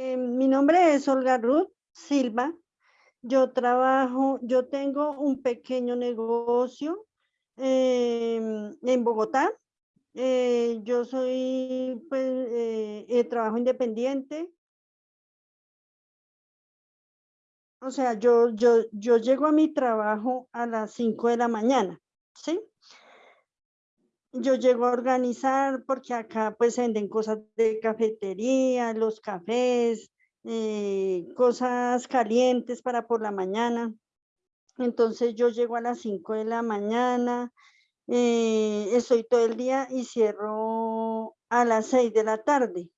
Eh, mi nombre es Olga Ruth Silva. Yo trabajo, yo tengo un pequeño negocio em, en Bogotá. Eh, yo soy, pues, eh, trabajo independiente. O sea, yo, yo, yo llego a mi trabajo a las 5 de la mañana, ¿sí? Yo llego a organizar porque acá pues venden cosas de cafetería, los cafés, eh, cosas calientes para por la mañana. Entonces yo llego a las 5 de la mañana, eh, estoy todo el día y cierro a las 6 de la tarde.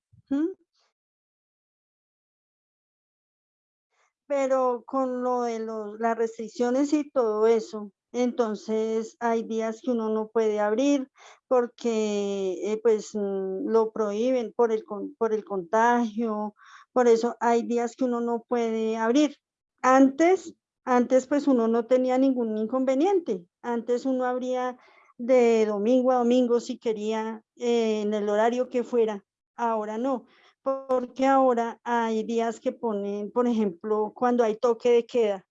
Pero con lo de las restricciones y todo eso, entonces hay días que uno no puede abrir porque eh, pues mm, lo prohíben por el, por el contagio, por eso hay días que uno no puede abrir. Antes, antes pues uno no tenía ningún inconveniente, antes uno abría de domingo a domingo si quería eh, en el horario que fuera, ahora no, porque ahora hay días que ponen, por ejemplo, cuando hay toque de queda,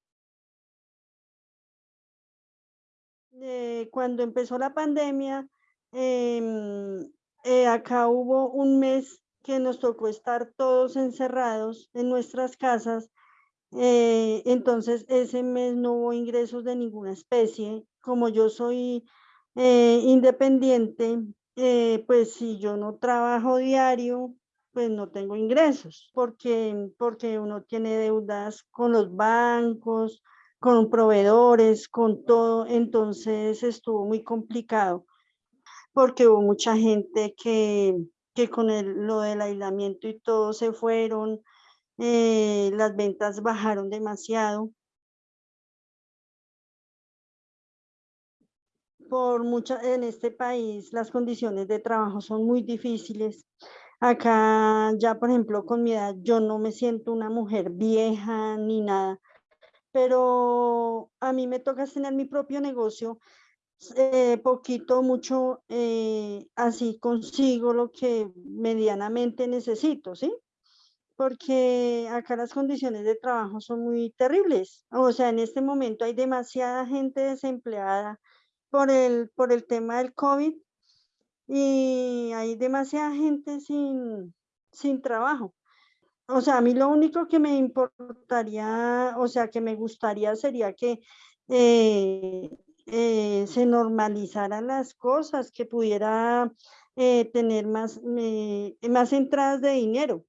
Eh, cuando empezó la pandemia, em, eh, acá hubo un mes que nos tocó estar todos encerrados en nuestras casas, eh, entonces ese mes no hubo ingresos de ninguna especie. Como yo soy independiente, pues si yo no trabajo diario, pues no tengo ingresos, porque, porque uno tiene deudas con los bancos, con proveedores, con todo, entonces estuvo muy complicado porque hubo mucha gente que, con el, lo del aislamiento y todo se fueron, eh, las ventas bajaron demasiado. Por mucha, en este país las condiciones de trabajo son muy difíciles. Acá ya, por ejemplo, con mi edad, yo no me siento una mujer vieja ni nada pero a mí me toca tener mi propio negocio, eh, poquito, mucho, eh, así consigo lo que medianamente necesito, ¿sí? Porque acá las condiciones de trabajo son muy terribles. O sea, en este momento hay demasiada gente desempleada por el, por el tema del COVID y hay demasiada gente sin, sin trabajo. O sea, a mí lo único que me importaría, o sea, que me gustaría sería que eh, eh, se normalizaran las cosas, que pudiera eh, tener más, más entradas de dinero,